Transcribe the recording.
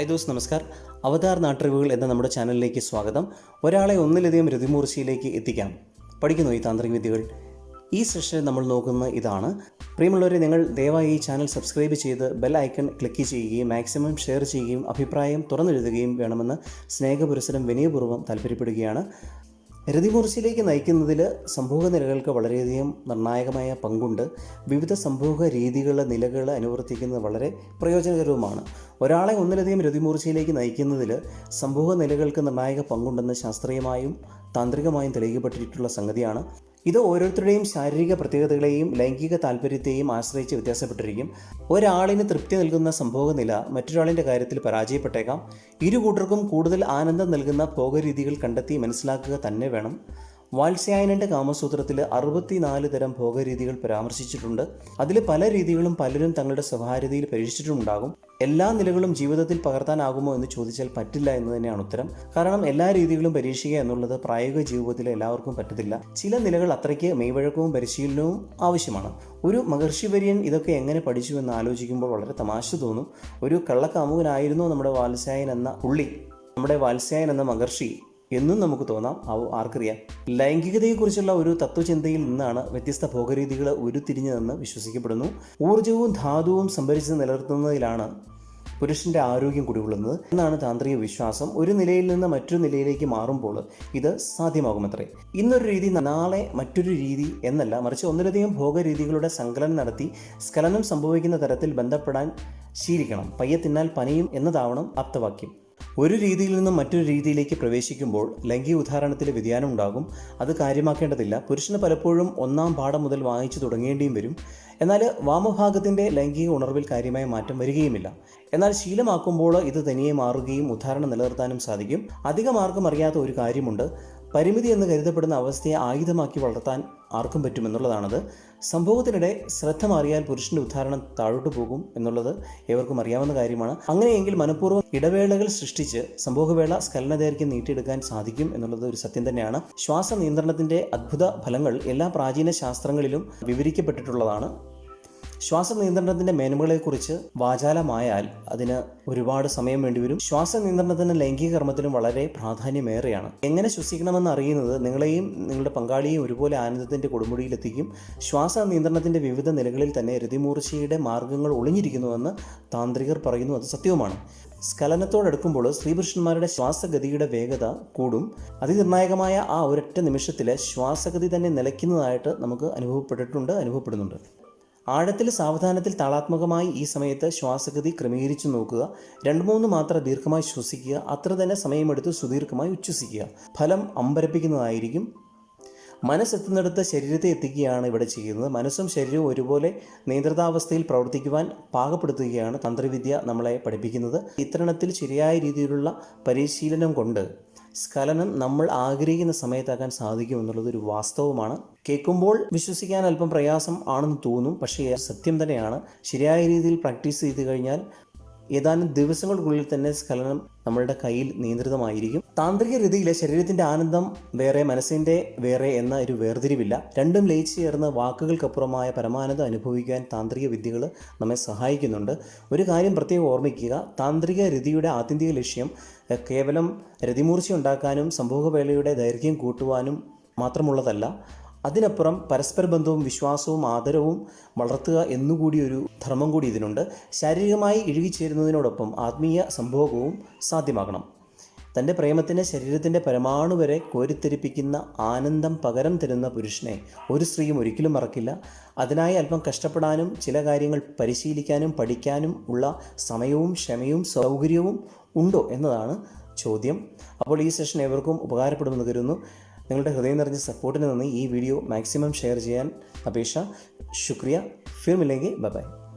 Hi those നമസ്കാർ. അവതാർ നാട്ടറിവുകൾ എന്ന നമ്മുടെ ചാനലിലേക്ക് സ്വാഗതം. ഒരാളെ ഒന്നിലധികം രതിമൂർച്ചയിലേക്ക് എത്തിക്കാം. പഠിക്കുന്നു ഈ താന്ത്രിക വിദ്യകൾ. ഈ സെഷനിൽ നമ്മൾ നോക്കുന്ന ഇതാണ്. പ്രിയമുള്ളവരെ നിങ്ങൾ ദയവായി ഈ ചാനൽ സബ്സ്ക്രൈബ് ചെയ്ത് ബെൽ ഐക്കൺ ക്ലിക്ക് ചെയ്യുകയും മാക്സിമം ഷെയർ ചെയ്യുകയും അഭിപ്രായം തുറന്നെഴുതുകയും വേണമെന്ന് സ്നേഹപുരസരം വിനയപൂർവം താല്പര്യപ്പെടുകയാണ്. രതിമൂർച്ചയിലേക്ക് നയിക്കുന്നതിൽ സംഭവ നിലകൾക്ക് വളരെയധികം നിർണായകമായ പങ്കുണ്ട്. വിവിധ സംഭവ രീതികൾ നിലകൾ അനുവർത്തിക്കുന്നത് വളരെ പ്രയോജനകരവുമാണ്. ഒരാളെ ഒന്നിലധികം രതിമൂർച്ചയിലേക്ക് നയിക്കുന്നതിൽ സംഭവ നിലകൾക്ക് നിർണായക പങ്കുണ്ടെന്ന് ശാസ്ത്രീയമായും താന്ത്രികമായും തെളിയിക്കപ്പെട്ടിട്ടുള്ള സംഗതിയാണ്. ഇത് ഓരോരുത്തരുടെയും ശാരീരിക പ്രത്യേകതകളെയും ലൈംഗിക താല്പര്യത്തെയും ആശ്രയിച്ച് വ്യത്യാസപ്പെട്ടിരിക്കും. ഒരാളിന് തൃപ്തി നൽകുന്ന സംഭവനില മറ്റൊരാളിന്റെ കാര്യത്തിൽ പരാജയപ്പെട്ടേക്കാം. ഇരു കൂട്ടർക്കും കൂടുതൽ ആനന്ദം നൽകുന്ന ഭോഗരീതികൾ കണ്ടെത്തി മനസ്സിലാക്കുക തന്നെ വേണം. വാത്സ്യായനന്റെ കാമസൂത്രത്തിൽ അറുപത്തിനാല് തരം ഭോഗരീതികൾ പരാമർശിച്ചിട്ടുണ്ട്. അതിൽ പല രീതികളും പലരും തങ്ങളുടെ സ്വകാര്യതയിൽ പരീക്ഷിച്ചിട്ടുണ്ടാകും എല്ലാ നിലകളും ജീവിതത്തിൽ പകർത്താനാകുമോ എന്ന് ചോദിച്ചാൽ പറ്റില്ല എന്ന് തന്നെയാണ് ഉത്തരം. കാരണം എല്ലാ രീതികളും പരീക്ഷിക്കുക എന്നുള്ളത് പ്രായോഗിക ജീവിതത്തിൽ എല്ലാവർക്കും പറ്റത്തില്ല. ചില നിലകൾ അത്രയ്ക്ക് മെയ്വഴക്കവും പരിശീലനവും ആവശ്യമാണ്. ഒരു മഹർഷിവര്യൻ ഇതൊക്കെ എങ്ങനെ പഠിച്ചു എന്ന് ആലോചിക്കുമ്പോൾ വളരെ തമാശ തോന്നും. ഒരു കള്ളക്കാമുകനായിരുന്നു നമ്മുടെ വാത്സ്യായൻ എന്ന പുള്ളി. നമ്മുടെ വാത്സ്യായൻ എന്ന മഹർഷി. എന്നും നമുക്ക് തോന്നാം. ആർക്കറിയാം. ലൈംഗികതയെക്കുറിച്ചുള്ള ഒരു തത്വചിന്തയിൽ നിന്നാണ് വ്യത്യസ്ത ഭോഗരീതികൾ ഉരുത്തിരിഞ്ഞതെന്ന് വിശ്വസിക്കപ്പെടുന്നു. ഊർജവും ധാതുവും സംഭരിച്ച് നിലനിർത്തുന്നതിലാണ് പുരുഷന്റെ ആരോഗ്യം കുടികൊള്ളുന്നത് എന്നാണ് താന്ത്രിക വിശ്വാസം. ഒരു നിലയിൽ നിന്ന് മറ്റൊരു നിലയിലേക്ക് മാറുമ്പോൾ ഇത് സാധ്യമാകുമത്രേ. ഇന്നൊരു രീതി നാളെ മറ്റൊരു രീതി എന്നല്ല മറിച്ച് ഒന്നിലധികം ഭോഗരീതികളുടെ സങ്കലനം നടത്തി സ്കലനം സംഭവിക്കുന്ന തരത്തിൽ ബന്ധപ്പെടാൻ ശീലിക്കണം. പയ്യെ തിന്നാൽ പനിയും എന്നതാവണം ആപ്തവാക്യം. ഒരു രീതിയിൽ നിന്നും മറ്റൊരു രീതിയിലേക്ക് പ്രവേശിക്കുമ്പോൾ ലൈംഗിക ഉദാഹരണത്തിൽ വ്യതിയാനം ഉണ്ടാകും. അത് കാര്യമാക്കേണ്ടതില്ല. പുരുഷന് പലപ്പോഴും ഒന്നാം പാഠം മുതൽ വായിച്ചു തുടങ്ങേണ്ടിയും വരും. എന്നാൽ വാമഭാഗത്തിന്റെ ലൈംഗിക ഉണർവിൽ കാര്യമായ മാറ്റം വരികയുമില്ല. എന്നാൽ ശീലമാക്കുമ്പോൾ ഇത് തനിയെ മാറുകയും ഉദാഹരണം നിലനിർത്താനും സാധിക്കും. അധികമാർക്കും അറിയാത്ത ഒരു കാര്യമുണ്ട്. പരിമിതി എന്ന് കരുതപ്പെടുന്ന അവസ്ഥയെ ആയുധമാക്കി വളർത്താൻ ആർക്കും പറ്റുമെന്നുള്ളതാണത്. സംഭവത്തിനിടെ ശ്രദ്ധ മാറിയാൽ പുരുഷന്റെ ഉദ്ധാരണം താഴോട്ട് പോകും എന്നുള്ളത് ഏവർക്കും അറിയാവുന്ന കാര്യമാണ്. അങ്ങനെയെങ്കിൽ മനഃപൂർവം ഇടവേളകൾ സൃഷ്ടിച്ച് സംഭവവേള സ്ഖലനദൈർഘ്യം നീട്ടിയെടുക്കാൻ സാധിക്കും എന്നുള്ളത് ഒരു സത്യം തന്നെയാണ്. ശ്വാസ നിയന്ത്രണത്തിന്റെ അത്ഭുത ഫലങ്ങൾ എല്ലാ പ്രാചീന ശാസ്ത്രങ്ങളിലും വിവരിക്കപ്പെട്ടിട്ടുള്ളതാണ്. ശ്വാസ നിയന്ത്രണത്തിന്റെ മേന്മകളെക്കുറിച്ച് വാചാലമായാൽ അതിന് ഒരുപാട് സമയം വേണ്ടിവരും. ശ്വാസ നിയന്ത്രണത്തിന് ലൈംഗിക കർമ്മത്തിനും വളരെ പ്രാധാന്യമേറെയാണ്. എങ്ങനെ ശ്വസിക്കണമെന്ന് അറിയുന്നത് നിങ്ങളെയും നിങ്ങളുടെ പങ്കാളിയെയും ഒരുപോലെ ആനന്ദത്തിന്റെ കൊടുമുടിയിലെത്തിക്കും. ശ്വാസ നിയന്ത്രണത്തിന്റെ വിവിധ നിലകളിൽ തന്നെ രതിമൂർച്ചയുടെ മാർഗങ്ങൾ ഒളിഞ്ഞിരിക്കുന്നുവെന്ന് താന്ത്രികർ പറയുന്നു. അത് സത്യവുമാണ്. സ്ഖലനത്തോടടുക്കുമ്പോൾ സ്ത്രീപുരുഷന്മാരുടെ ശ്വാസഗതിയുടെ വേഗത കൂടും. അതിനിർണായകമായ ആ ഒരൊറ്റ നിമിഷത്തിൽ ശ്വാസഗതി തന്നെ നിലയ്ക്കുന്നതായിട്ട് നമുക്ക് അനുഭവപ്പെട്ടിട്ടുണ്ട് അനുഭവപ്പെടുന്നുണ്ട്. ആഴത്തിൽ സാവധാനത്തിൽ താളാത്മകമായി ഈ സമയത്ത് ശ്വാസഗതി ക്രമീകരിച്ചു നോക്കുക. രണ്ട് മൂന്ന് മാത്ര ദീർഘമായി ശ്വസിക്കുക. അത്ര തന്നെ സമയമെടുത്ത് സുദീർഘമായി ഉച്ഛസിക്കുക. ഫലം അമ്പരപ്പിക്കുന്നതായിരിക്കും. മനസ്സെത്തുന്നിടത്ത് ശരീരത്തെ എത്തിക്കുകയാണ് ഇവിടെ ചെയ്യുന്നത്. മനസ്സും ശരീരവും ഒരുപോലെ നിയന്ത്രിതാവസ്ഥയിൽ പ്രവർത്തിക്കുവാൻ പാകപ്പെടുത്തുകയാണ് തന്ത്രവിദ്യ നമ്മളെ പഠിപ്പിക്കുന്നത്. ഇത്തരണത്തിൽ ശരിയായ രീതിയിലുള്ള പരിശീലനം കൊണ്ട് സ്ഖലനം നമ്മൾ ആഗ്രഹിക്കുന്ന സമയത്താക്കാൻ സാധിക്കും എന്നുള്ളത് ഒരു വാസ്തവമാണ്. കേൾക്കുമ്പോൾ വിശ്വസിക്കാൻ അല്പം പ്രയാസം ആണെന്ന് തോന്നും പക്ഷേ സത്യം തന്നെയാണ്. ശരിയായ രീതിയിൽ പ്രാക്ടീസ് ചെയ്ത് കഴിഞ്ഞാൽ ഏതാനും ദിവസങ്ങൾക്കുള്ളിൽ തന്നെ സ്ഖലനം നമ്മളുടെ കയ്യിൽ നിയന്ത്രിതമായിരിക്കും. താന്ത്രിക രീതിയിലെ ശരീരത്തിന്റെ ആനന്ദം വേറെ മനസ്സിന്റെ വേറെ എന്ന ഒരു വേർതിരിവില്ല. രണ്ടും ലയിച്ചു ചേർന്ന് വാക്കുകൾക്കപ്പുറമായ പരമാനന്ദം അനുഭവിക്കാൻ താന്ത്രിക വിദ്യകൾ നമ്മെ സഹായിക്കുന്നുണ്ട്. ഒരു കാര്യം പ്രത്യേകം ഓർമ്മിക്കുക താന്ത്രിക രതിയുടെ ആത്യന്തിക ലക്ഷ്യം കേവലം രതിമൂർച്ച ഉണ്ടാക്കാനും സംഭോഗവേളയുടെ ദൈർഘ്യം കൂട്ടുവാനും മാത്രമുള്ളതല്ല അതിനപ്പുറം പരസ്പര ബന്ധവും വിശ്വാസവും ആദരവും വളർത്തുക എന്നുകൂടി ഒരു ധർമ്മം കൂടി ഇതിനുണ്ട്. ശാരീരികമായി ഇഴുകിച്ചേരുന്നതിനോടൊപ്പം ആത്മീയ സംഭോഗവും സാധ്യമാകണം. തന്റെ പ്രേമത്തിന് ശരീരത്തിന്റെ പരമാണു വരെ കോരിത്തെരിപ്പിക്കുന്ന ആനന്ദം പകരം തരുന്ന പുരുഷനെ ഒരു സ്ത്രീയും ഒരിക്കലും മറക്കില്ല. അതിനായി അല്പം കഷ്ടപ്പെടാനും ചില കാര്യങ്ങൾ പരിശീലിക്കാനും പഠിക്കാനും ഉള്ള സമയവും ക്ഷമയും സൗകര്യവും ഉണ്ടോ എന്നതാണ് ചോദ്യം. അപ്പോൾ ഈ സെഷൻ ഏവർക്കും ഉപകാരപ്പെടുമെന്ന് കരുതുന്നു. നിങ്ങളുടെ ഹൃദയം നിറഞ്ഞ സപ്പോർട്ടിന് നന്ദി. ഈ വീഡിയോ മാക്സിമം ഷെയർ ചെയ്യാൻ അപേക്ഷ. ശുക്രിയ. ഫിർമില്ലെങ്കിൽ ബൈ ബൈ.